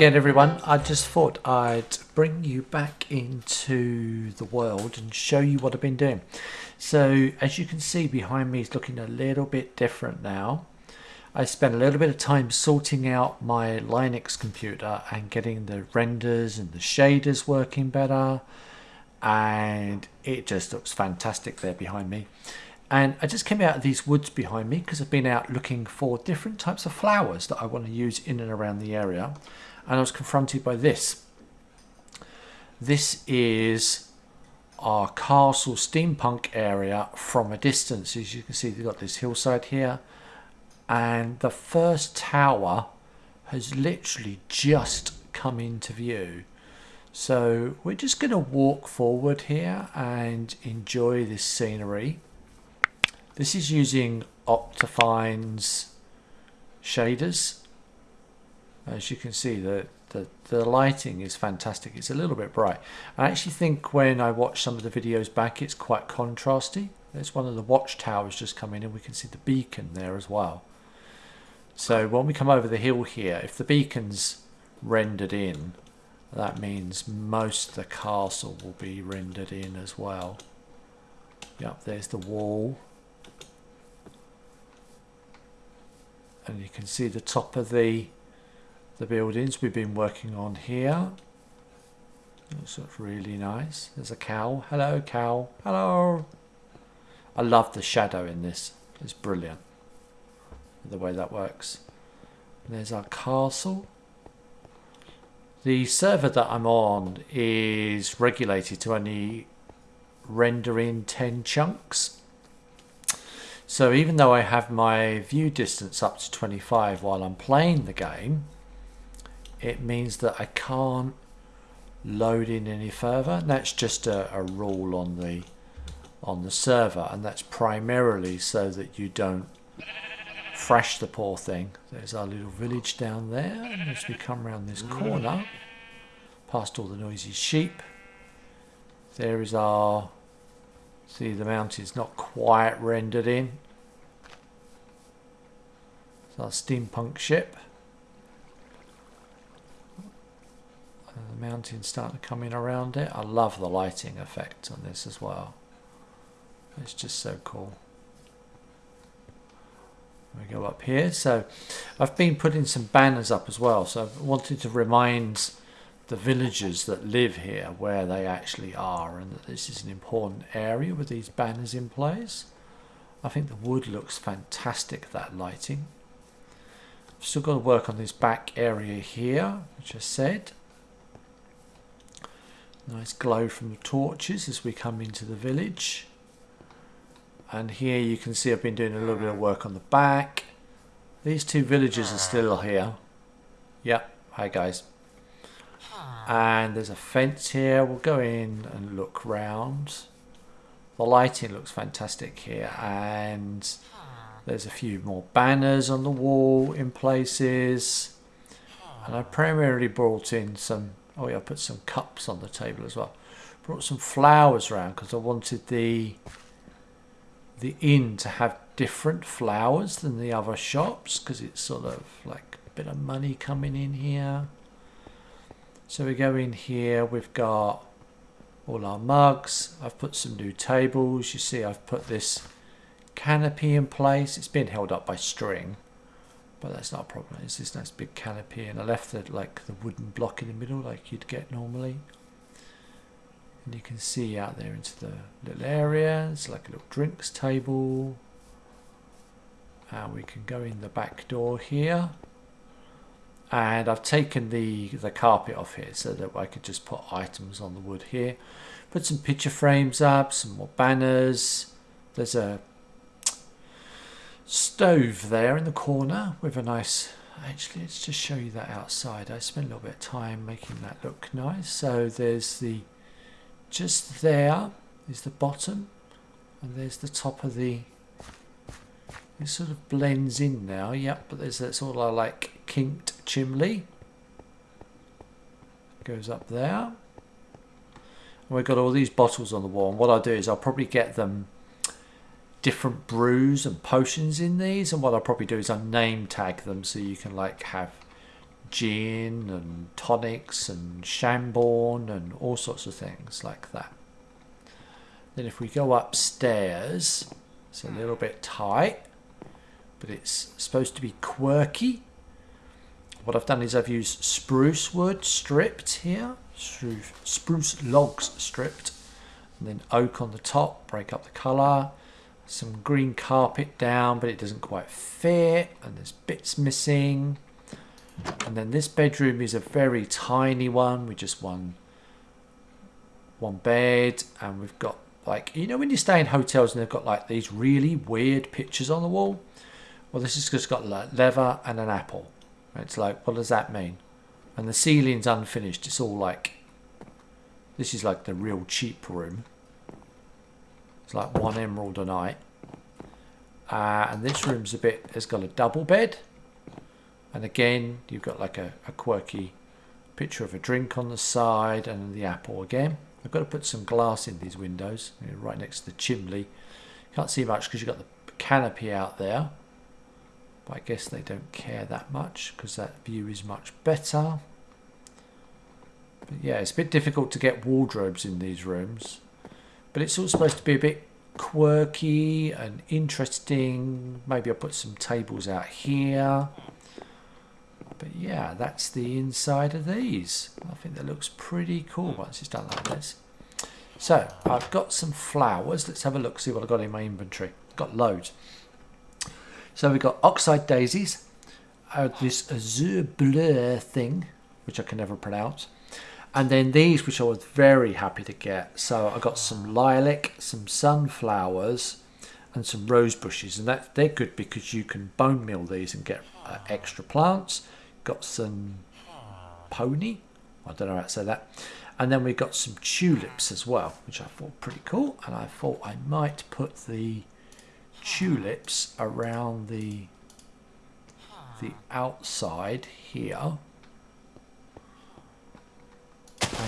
again everyone. I just thought I'd bring you back into the world and show you what I've been doing. So as you can see behind me is looking a little bit different now. I spent a little bit of time sorting out my Linux computer and getting the renders and the shaders working better and it just looks fantastic there behind me. And I just came out of these woods behind me because I've been out looking for different types of flowers that I want to use in and around the area. And I was confronted by this. This is our castle steampunk area from a distance. As you can see, they've got this hillside here. And the first tower has literally just come into view. So we're just going to walk forward here and enjoy this scenery. This is using Optifine's shaders. As you can see, the, the, the lighting is fantastic. It's a little bit bright. I actually think when I watch some of the videos back, it's quite contrasty. There's one of the watchtowers just come in and we can see the beacon there as well. So when we come over the hill here, if the beacon's rendered in, that means most of the castle will be rendered in as well. Yep, there's the wall. and you can see the top of the the buildings we've been working on here. Looks really nice. There's a cow hello cow hello. I love the shadow in this. It's brilliant the way that works. And there's our castle. The server that I'm on is regulated to only render in 10 chunks. So even though I have my view distance up to 25 while I'm playing the game, it means that I can't load in any further. And that's just a, a rule on the on the server and that's primarily so that you don't thrash the poor thing. There's our little village down there and as we come around this corner past all the noisy sheep there is our See the mountain's not quite rendered in. It's our steampunk ship. The mountain's starting to come in around it. I love the lighting effect on this as well. It's just so cool. We go up here. So I've been putting some banners up as well. So I wanted to remind the villagers that live here where they actually are and that this is an important area with these banners in place. I think the wood looks fantastic, that lighting. I've still got to work on this back area here, which I said. Nice glow from the torches as we come into the village. And here you can see I've been doing a little bit of work on the back. These two villages are still here. Yep, hi guys and there's a fence here we'll go in and look round the lighting looks fantastic here and there's a few more banners on the wall in places and I primarily brought in some oh yeah I put some cups on the table as well brought some flowers around because I wanted the the inn to have different flowers than the other shops because it's sort of like a bit of money coming in here so we go in here, we've got all our mugs. I've put some new tables. You see I've put this canopy in place. It's been held up by string, but that's not a problem. It's this nice big canopy and I left it like the wooden block in the middle like you'd get normally. And you can see out there into the little area. It's like a little drinks table. And we can go in the back door here and I've taken the the carpet off here so that I could just put items on the wood here put some picture frames up some more banners there's a stove there in the corner with a nice actually let's just show you that outside. I spent a little bit of time making that look nice. So there's the just there is the bottom and there's the top of the it sort of blends in now. Yep but there's that sort like kinked chimney goes up there. And we've got all these bottles on the wall. And what I'll do is I'll probably get them different brews and potions in these and what I'll probably do is I'll name tag them so you can like have gin and tonics and Chambord and all sorts of things like that. Then if we go upstairs, it's a hmm. little bit tight, but it's supposed to be quirky. What I've done is I've used spruce wood stripped here, spruce logs stripped, and then oak on the top, break up the colour. Some green carpet down, but it doesn't quite fit, and there's bits missing. And then this bedroom is a very tiny one with just one one bed, and we've got like you know when you stay in hotels and they've got like these really weird pictures on the wall. Well, this has just got like leather and an apple. It's like, what does that mean? And the ceiling's unfinished. It's all like, this is like the real cheap room. It's like one emerald a night. Uh, and this room's a bit, it's got a double bed. And again, you've got like a, a quirky picture of a drink on the side and the apple again. I've got to put some glass in these windows, right next to the chimney. Can't see much because you've got the canopy out there. But I guess they don't care that much because that view is much better. But yeah, it's a bit difficult to get wardrobes in these rooms. But it's all supposed to be a bit quirky and interesting. Maybe I'll put some tables out here. But yeah, that's the inside of these. I think that looks pretty cool once it's done like this. So I've got some flowers. Let's have a look, see what I've got in my inventory. got loads. So we've got oxide daisies, uh, this azure bleu thing, which I can never pronounce. And then these, which I was very happy to get. So I got some lilac, some sunflowers, and some rose bushes. And that they're good because you can bone meal these and get uh, extra plants got some pony. I don't know how to say that. And then we got some tulips as well, which I thought pretty cool. And I thought I might put the tulips around the the outside here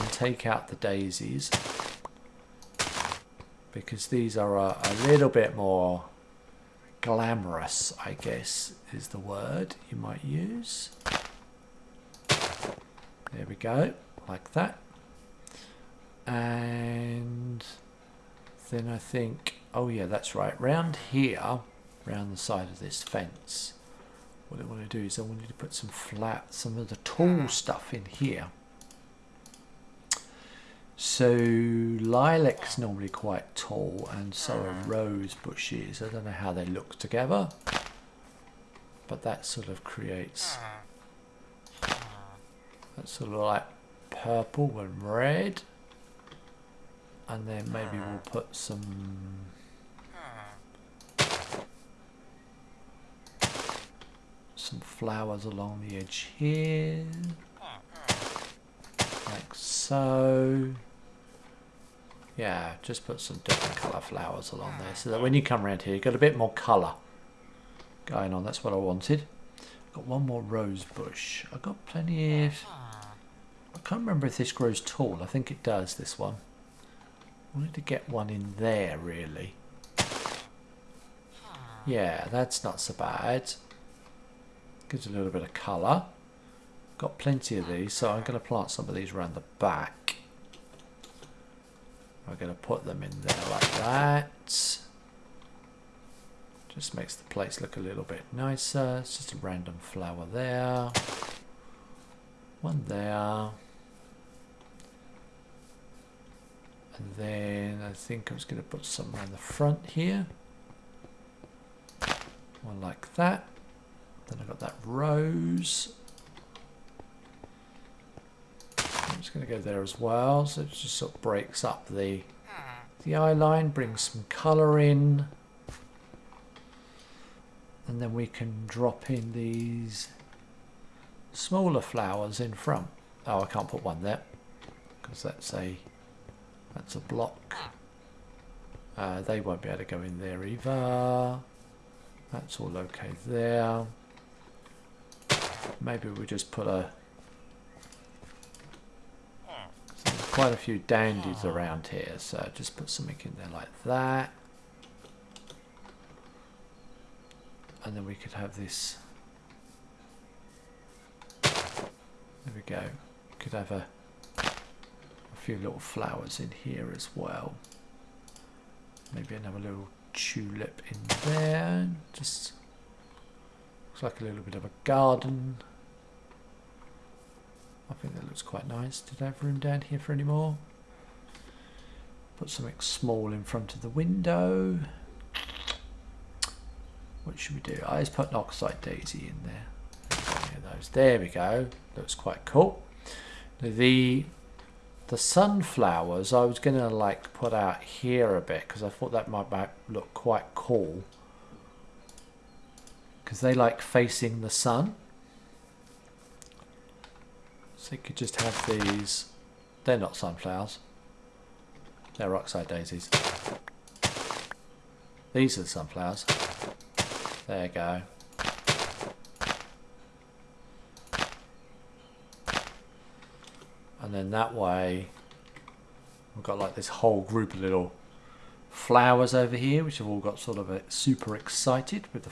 and take out the daisies because these are a, a little bit more glamorous I guess is the word you might use there we go, like that. And then I think, oh yeah, that's right. Round here, round the side of this fence, what I want to do is I want you to put some flat, some of the tall stuff in here. So lilac's normally quite tall and so are mm-hmm. rose bushes. I don't know how they look together, but that sort of creates mm-hmm. that sort of like purple and red. And then maybe we'll mm-hmm. put some some flowers along the edge here. So. Yeah, just put some different colour flowers along there so that when you come around here you've got a bit more colour going on. That's what I wanted. Got one more rose bush. I've got plenty of I can't remember if this grows tall. I think it does, this one. I wanted to get one in there, really. Yeah, that's not so bad. Gives a little bit of colour. Got plenty of these, so I'm going to plant some of these around the back. I'm going to put them in there like that. Just makes the place look a little bit nicer. It's just a random flower there. One there. And then I think I was going to put some around the front here. One like that. Then I've got that rose. I'm just going to go there as well. So it just sort of breaks up the, the eye line, brings some colour in. And then we can drop in these smaller flowers in front. Oh, I can't put one there because that's a that's a block. Uh, they won't be able to go in there either. That's all okay there. Maybe we just put a quite a few dandies around here, so just put something in there like that. And then we could have this There we go. Could have a, a few little flowers in here as well. Maybe another little tulip in there. Just looks like a little bit of a garden. I think that looks quite nice. Did I have room down here for any more? Put something small in front of the window. What should we do? I just put an oxide daisy in there. There we go. Looks quite cool. The the sunflowers I was going to like put out here a bit because I thought that might, might look quite cool because they like facing the sun you could just have these. They're not sunflowers. They're oxide daisies. These are the sunflowers. There you go. And then that way we've got like this whole group of little flowers over here which have all got sort of a super excited with the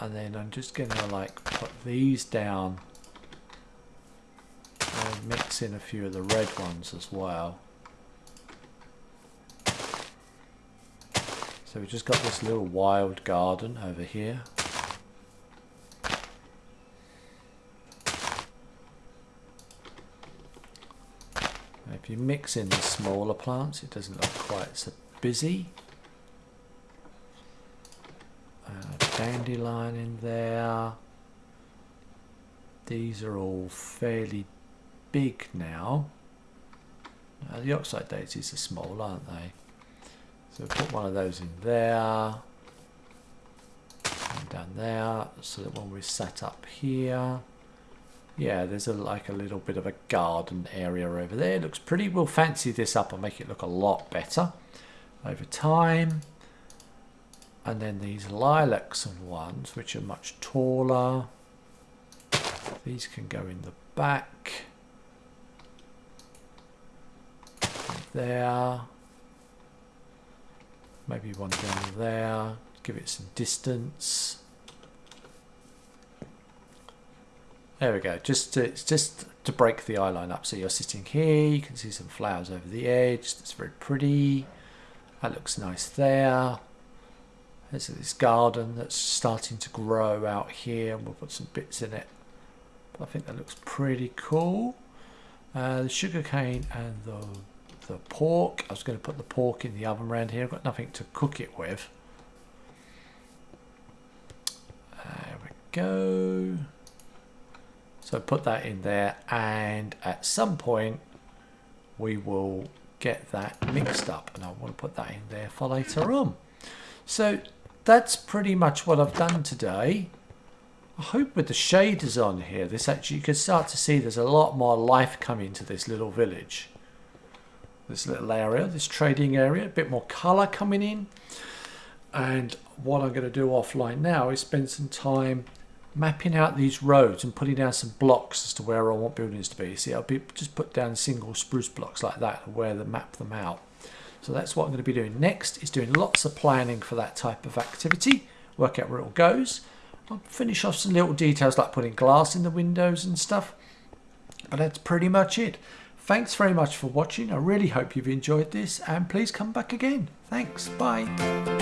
and then I'm just gonna like put these down mix in a few of the red ones as well so we've just got this little wild garden over here If you mix in the smaller plants, it doesn't look quite so busy. Uh, dandelion in there. These are all fairly big now. Uh, the oxide daisies are small, aren't they? So put one of those in there. And down there, so that when we set up here, yeah, there's a, like a little bit of a garden area over there. It looks pretty. We'll fancy this up and make it look a lot better over time. And then these lilacs and ones, which are much taller. These can go in the back. There. Maybe one down there. Give it some distance. There we go. Just to, just to break the eye line up. So you're sitting here. You can see some flowers over the edge. That's very pretty. That looks nice there. There's this garden that's starting to grow out here. And we'll put some bits in it. I think that looks pretty cool. Uh, the sugarcane and the the pork. I was going to put the pork in the oven around here. I've got nothing to cook it with. There we go. So put that in there and at some point we will get that mixed up and I want to put that in there for later on. So that's pretty much what I've done today. I hope with the shaders on here, this actually you can start to see there's a lot more life coming to this little village. This little area, this trading area, a bit more colour coming in. And what I'm going to do offline now is spend some time mapping out these roads and putting down some blocks as to where I want buildings to be. See, I'll be just put down single spruce blocks like that where they map them out. So that's what I'm going to be doing next is doing lots of planning for that type of activity, work out where it all goes. I'll finish off some little details like putting glass in the windows and stuff. But that's pretty much it. Thanks very much for watching. I really hope you've enjoyed this and please come back again. Thanks. Bye.